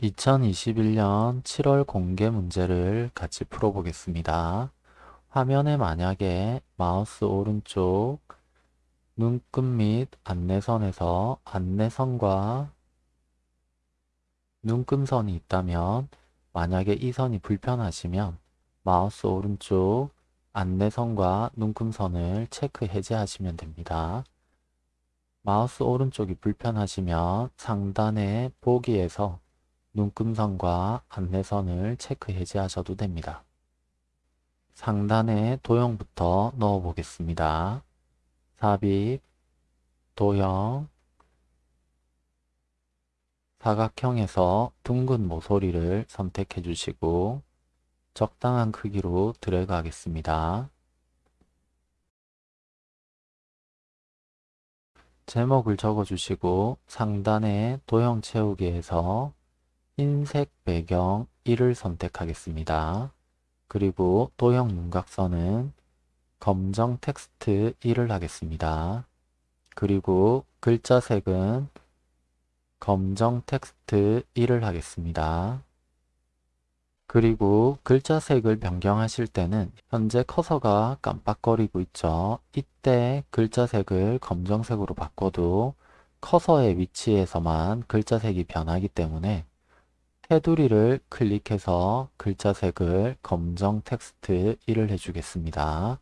2021년 7월 공개 문제를 같이 풀어보겠습니다. 화면에 만약에 마우스 오른쪽 눈끝 및 안내선에서 안내선과 눈금선이 있다면 만약에 이 선이 불편하시면 마우스 오른쪽 안내선과 눈금선을 체크 해제하시면 됩니다. 마우스 오른쪽이 불편하시면 상단의 보기에서 눈금선과 안내선을 체크 해제하셔도 됩니다. 상단에 도형부터 넣어 보겠습니다. 삽입, 도형, 사각형에서 둥근 모서리를 선택해 주시고 적당한 크기로 드래그 하겠습니다. 제목을 적어주시고 상단의 도형 채우기에서 흰색 배경 1을 선택하겠습니다. 그리고 도형 윤곽선은 검정 텍스트 1을 하겠습니다. 그리고 글자 색은 검정 텍스트 1을 하겠습니다. 그리고 글자 색을 변경하실 때는 현재 커서가 깜빡거리고 있죠. 이때 글자 색을 검정색으로 바꿔도 커서의 위치에서만 글자 색이 변하기 때문에 테두리를 클릭해서 글자 색을 검정 텍스트 1을 해주겠습니다.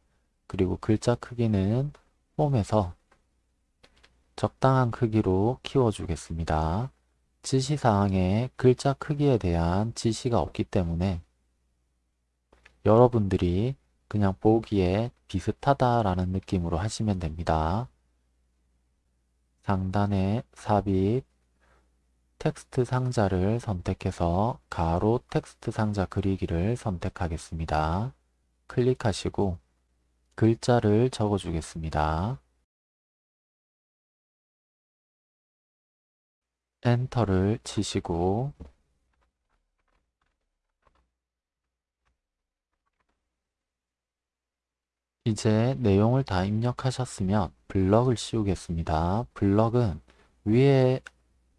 그리고 글자 크기는 홈에서 적당한 크기로 키워주겠습니다. 지시사항에 글자 크기에 대한 지시가 없기 때문에 여러분들이 그냥 보기에 비슷하다라는 느낌으로 하시면 됩니다. 상단에 삽입, 텍스트 상자를 선택해서 가로 텍스트 상자 그리기를 선택하겠습니다. 클릭하시고 글자를 적어주겠습니다. 엔터를 치시고 이제 내용을 다 입력하셨으면 블럭을 씌우겠습니다. 블럭은 위에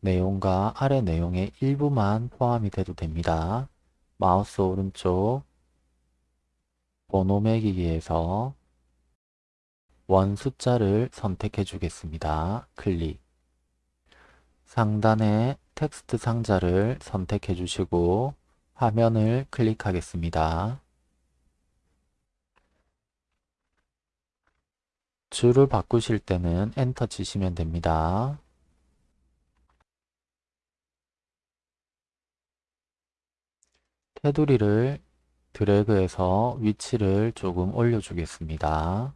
내용과 아래 내용의 일부만 포함이 돼도 됩니다. 마우스 오른쪽 번호 매기기에서 원 숫자를 선택해 주겠습니다. 클릭 상단에 텍스트 상자를 선택해 주시고 화면을 클릭하겠습니다. 줄을 바꾸실 때는 엔터 치시면 됩니다. 테두리를 드래그해서 위치를 조금 올려주겠습니다.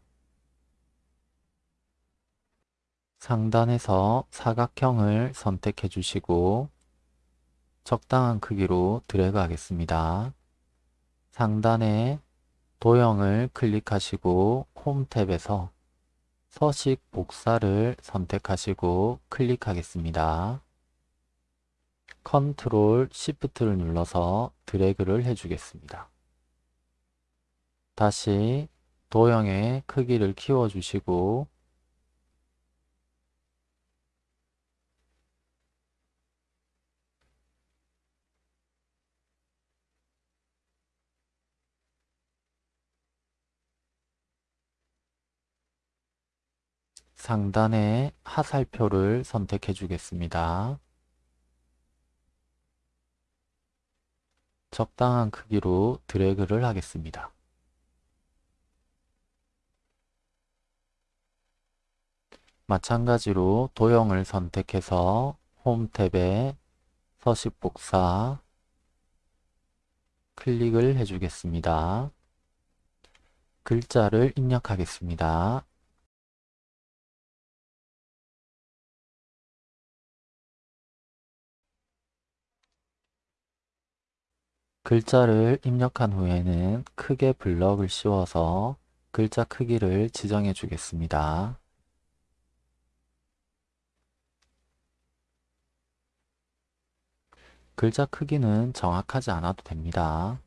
상단에서 사각형을 선택해 주시고 적당한 크기로 드래그 하겠습니다. 상단에 도형을 클릭하시고 홈 탭에서 서식 복사를 선택하시고 클릭하겠습니다. 컨트롤 시프트를 눌러서 드래그를 해주겠습니다. 다시 도형의 크기를 키워주시고 상단에 하살표를 선택해 주겠습니다. 적당한 크기로 드래그를 하겠습니다. 마찬가지로 도형을 선택해서 홈 탭에 서식 복사 클릭을 해주겠습니다. 글자를 입력하겠습니다. 글자를 입력한 후에는 크게 블럭을 씌워서 글자 크기를 지정해 주겠습니다. 글자 크기는 정확하지 않아도 됩니다.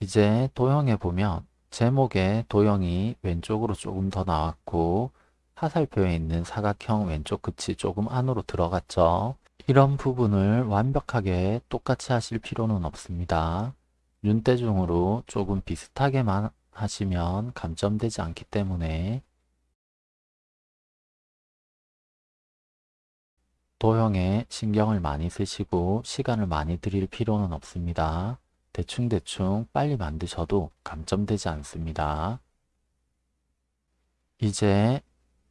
이제 도형에 보면 제목의 도형이 왼쪽으로 조금 더 나왔고 화살표에 있는 사각형 왼쪽 끝이 조금 안으로 들어갔죠. 이런 부분을 완벽하게 똑같이 하실 필요는 없습니다. 눈대중으로 조금 비슷하게만 하시면 감점되지 않기 때문에 도형에 신경을 많이 쓰시고 시간을 많이 들일 필요는 없습니다. 대충대충 빨리 만드셔도 감점되지 않습니다. 이제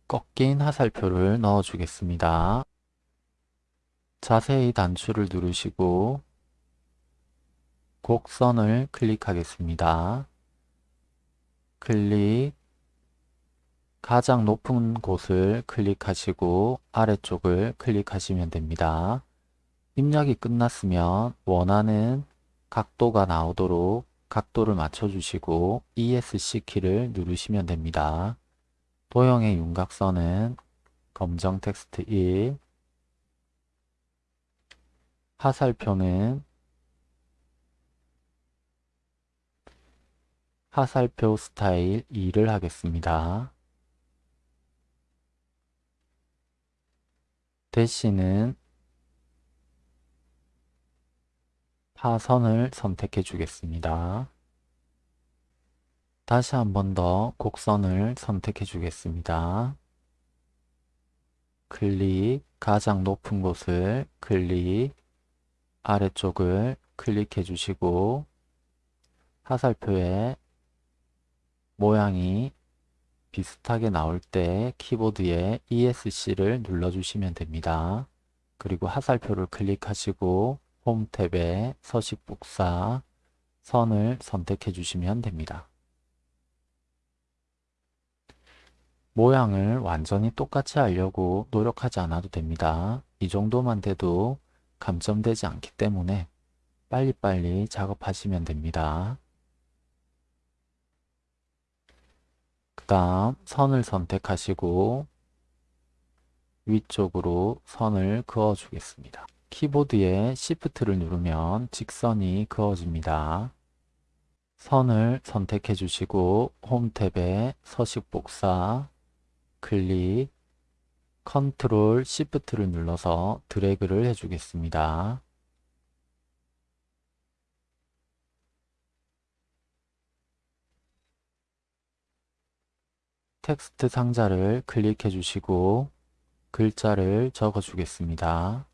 꺾인 화살표를 넣어 주겠습니다. 자세히 단추를 누르시고 곡선을 클릭하겠습니다. 클릭 가장 높은 곳을 클릭하시고 아래쪽을 클릭하시면 됩니다. 입력이 끝났으면 원하는 각도가 나오도록 각도를 맞춰주시고 ESC 키를 누르시면 됩니다. 도형의 윤곽선은 검정 텍스트 1, 화살표는 화살표 스타일 2를 하겠습니다. 대시는 파선을 선택해 주겠습니다. 다시 한 번 더 곡선을 선택해 주겠습니다. 클릭, 가장 높은 곳을 클릭, 아래쪽을 클릭해 주시고 화살표에 모양이 비슷하게 나올 때 키보드에 ESC를 눌러주시면 됩니다. 그리고 화살표를 클릭하시고 홈 탭에 서식 복사 선을 선택해 주시면 됩니다. 모양을 완전히 똑같이 하려고 노력하지 않아도 됩니다. 이 정도만 돼도 감점되지 않기 때문에 빨리빨리 작업하시면 됩니다. 그 다음 선을 선택하시고 위쪽으로 선을 그어 주겠습니다. 키보드에 Shift를 누르면 직선이 그어집니다. 선을 선택해 주시고 홈 탭에 서식 복사 클릭 컨트롤 Shift를 눌러서 드래그를 해주겠습니다. 텍스트 상자를 클릭해 주시고 글자를 적어 주겠습니다.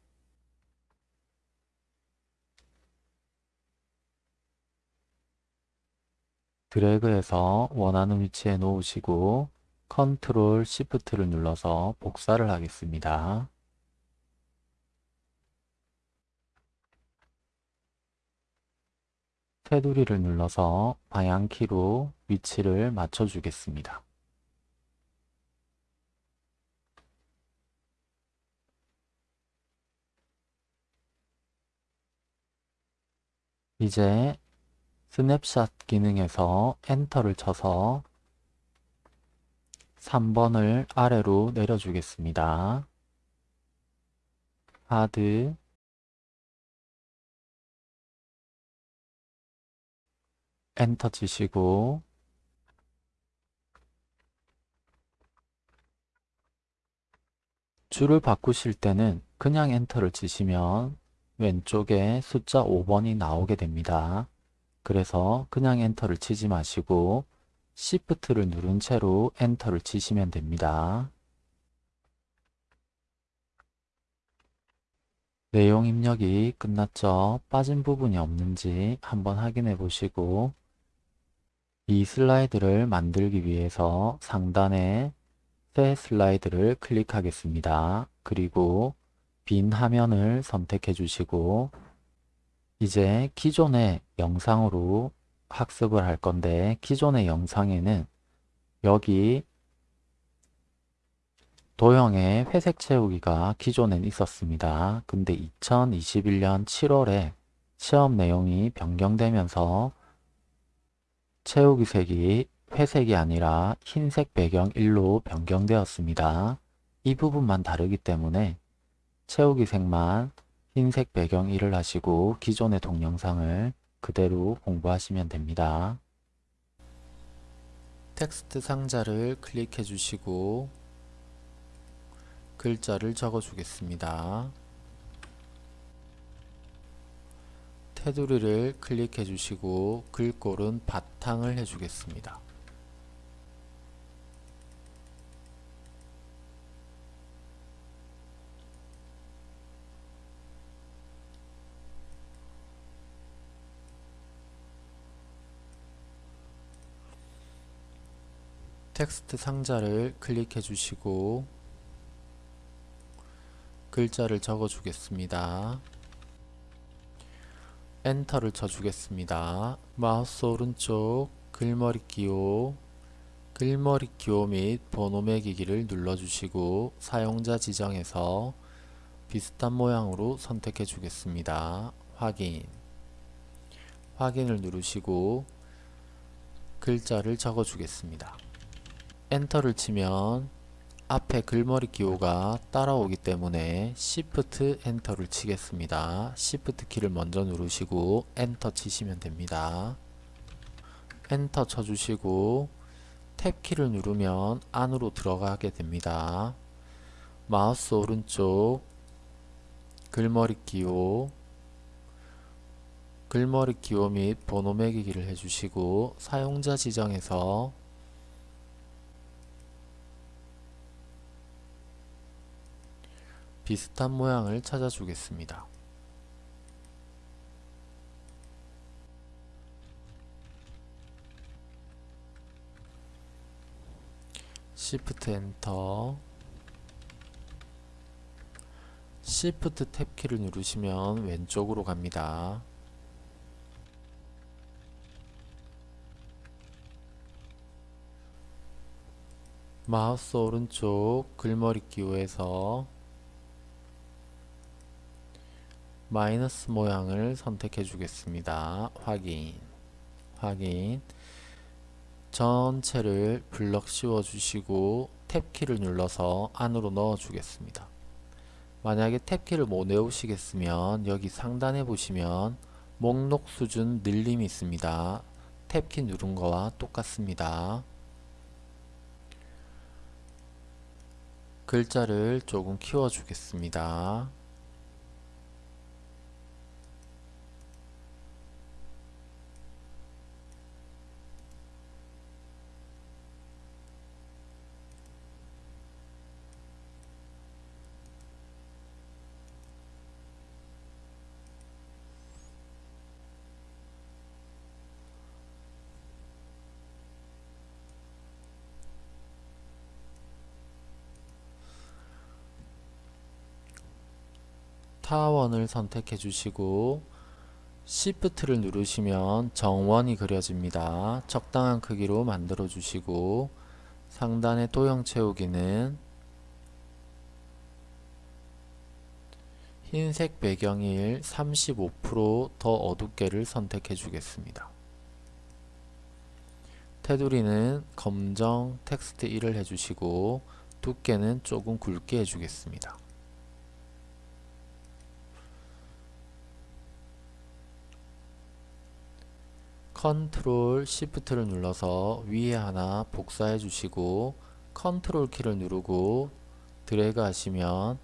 드래그해서 원하는 위치에 놓으시고 컨트롤 시프트를 눌러서 복사를 하겠습니다. 테두리를 눌러서 방향키로 위치를 맞춰 주겠습니다. 이제 스냅샷 기능에서 엔터를 쳐서 3번을 아래로 내려주겠습니다. 하드 엔터 치시고 줄을 바꾸실 때는 그냥 엔터를 치시면 왼쪽에 숫자 5번이 나오게 됩니다. 그래서 그냥 엔터를 치지 마시고 Shift를 누른 채로 엔터를 치시면 됩니다. 내용 입력이 끝났죠? 빠진 부분이 없는지 한번 확인해 보시고 이 슬라이드를 만들기 위해서 상단에 새 슬라이드를 클릭하겠습니다. 그리고 빈 화면을 선택해 주시고 이제 기존의 영상으로 학습을 할 건데 기존의 영상에는 여기 도형의 회색 채우기가 기존엔 있었습니다. 근데 2021년 7월에 시험 내용이 변경되면서 채우기 색이 회색이 아니라 흰색 배경 1로 변경되었습니다. 이 부분만 다르기 때문에 채우기 색만 흰색 배경 1을 하시고 기존의 동영상을 그대로 공부하시면 됩니다. 텍스트 상자를 클릭해 주시고 글자를 적어 주겠습니다. 테두리를 클릭해 주시고 글꼴은 바탕을 해 주겠습니다. 텍스트 상자를 클릭해 주시고 글자를 적어 주겠습니다. 엔터를 쳐 주겠습니다. 마우스 오른쪽 글머리 기호 글머리 기호 및 번호 매기기를 눌러 주시고 사용자 지정에서 비슷한 모양으로 선택해 주겠습니다. 확인 확인을 누르시고 글자를 적어 주겠습니다. 엔터를 치면 앞에 글머리 기호가 따라오기 때문에 Shift 엔터를 치겠습니다. Shift 키를 먼저 누르시고 엔터 치시면 됩니다. 엔터 쳐주시고 탭 키를 누르면 안으로 들어가게 됩니다. 마우스 오른쪽 글머리 기호 글머리 기호 및 번호 매기기를 해주시고 사용자 지정에서 비슷한 모양을 찾아주겠습니다. Shift 엔터 Shift 탭키를 누르시면 왼쪽으로 갑니다. 마우스 오른쪽 글머리 기호에서 마이너스 모양을 선택해 주겠습니다. 확인 확인 전체를 블럭 씌워 주시고 탭키를 눌러서 안으로 넣어 주겠습니다. 만약에 탭키를 못 외우시겠으면 여기 상단에 보시면 목록 수준 늘림이 있습니다. 탭키 누른 거와 똑같습니다. 글자를 조금 키워 주겠습니다. 타원을 선택해 주시고 Shift를 누르시면 정원이 그려집니다. 적당한 크기로 만들어 주시고 상단의 도형 채우기는 흰색 배경일 35%더 어둡게를 선택해 주겠습니다. 테두리는 검정 텍스트 1을 해주시고 두께는 조금 굵게 해주겠습니다. 컨트롤 시프트를 눌러서 위에 하나 복사해 주시고 컨트롤 키를 누르고 드래그 하시면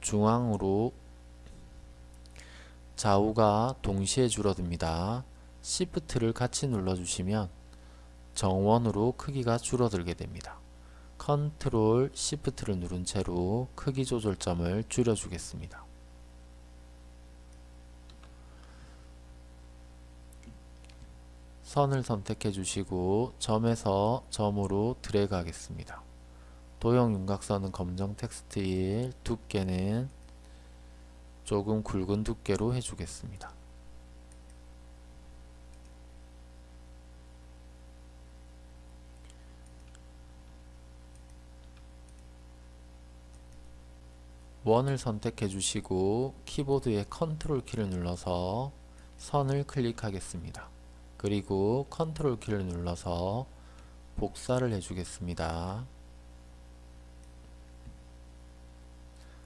중앙으로 좌우가 동시에 줄어듭니다. 시프트를 같이 눌러주시면 정원으로 크기가 줄어들게 됩니다. 컨트롤 시프트를 누른 채로 크기 조절점을 줄여주겠습니다. 선을 선택해 주시고 점에서 점으로 드래그 하겠습니다. 도형 윤곽선은 검정 텍스트 1, 두께는 조금 굵은 두께로 해주겠습니다. 원을 선택해 주시고 키보드의 컨트롤 키를 눌러서 선을 클릭하겠습니다. 그리고 컨트롤 키를 눌러서 복사를 해주겠습니다.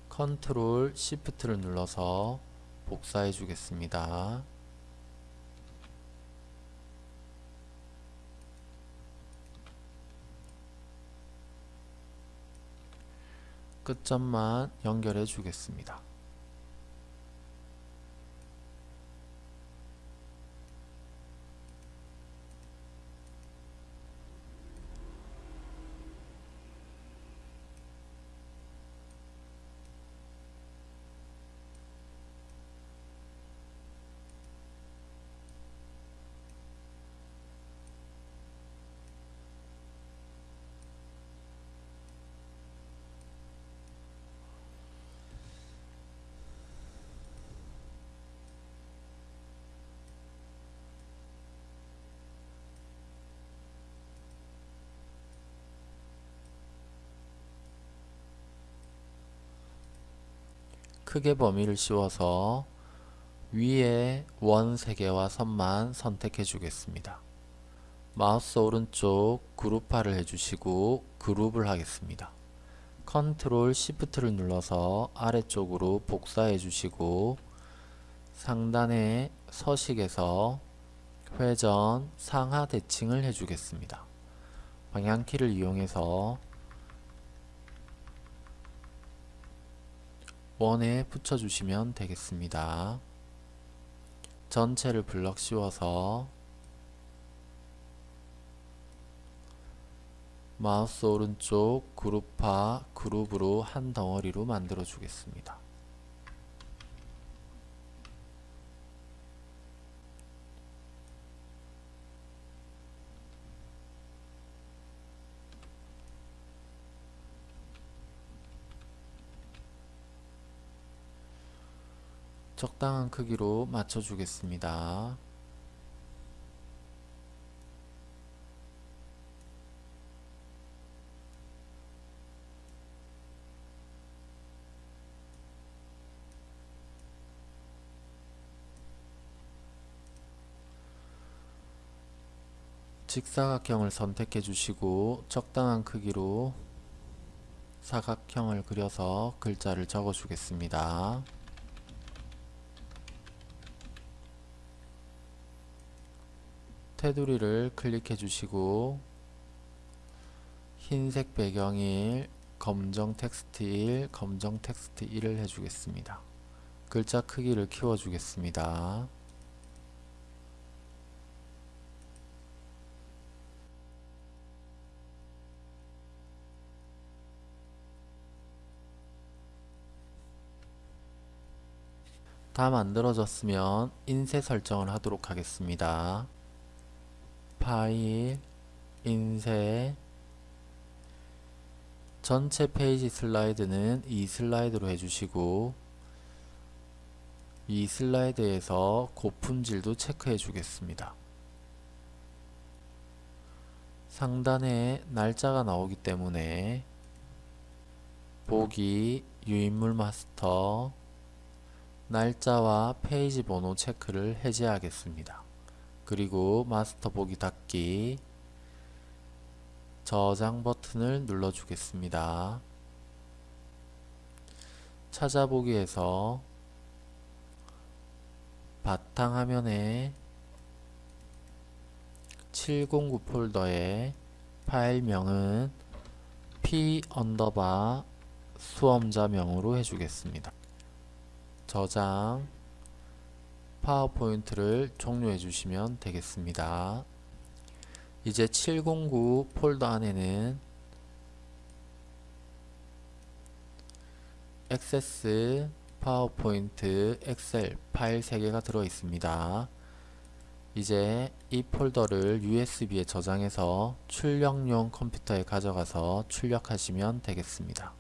컨트롤 시프트를 눌러서 복사해 주겠습니다. 끝점만 연결해 주겠습니다. 크게 범위를 씌워서 위에 원 3개와 선만 선택해 주겠습니다. 마우스 오른쪽 그룹화를 해주시고 그룹을 하겠습니다. 컨트롤 시프트를 눌러서 아래쪽으로 복사해 주시고 상단의 서식에서 회전 상하 대칭을 해주겠습니다. 방향키를 이용해서 원에 붙여주시면 되겠습니다. 전체를 블럭 씌워서 마우스 오른쪽 그룹화 그룹으로 한 덩어리로 만들어 주겠습니다. 적당한 크기로 맞춰 주겠습니다. 직사각형을 선택해 주시고 적당한 크기로 사각형을 그려서 글자를 적어 주겠습니다. 테두리를 클릭해 주시고 흰색 배경일 검정 텍스트 1, 검정 텍스트 1을 해주겠습니다. 글자 크기를 키워주겠습니다. 다 만들어졌으면 인쇄 설정을 하도록 하겠습니다. 파일, 인쇄, 전체 페이지 슬라이드는 이 슬라이드로 해주시고 이 슬라이드에서 고품질도 체크해 주겠습니다. 상단에 날짜가 나오기 때문에 보기, 유인물 마스터, 날짜와 페이지 번호 체크를 해제하겠습니다. 그리고 마스터 보기 닫기 저장 버튼을 눌러 주겠습니다. 찾아보기에서 바탕화면에 709 폴더의 파일명은 p underbar 수험자명으로 해주겠습니다. 저장 파워포인트를 종료해 주시면 되겠습니다. 이제 709 폴더 안에는 액세스, 파워포인트, 엑셀 파일 3개가 들어 있습니다. 이제 이 폴더를 USB에 저장해서 출력용 컴퓨터에 가져가서 출력하시면 되겠습니다.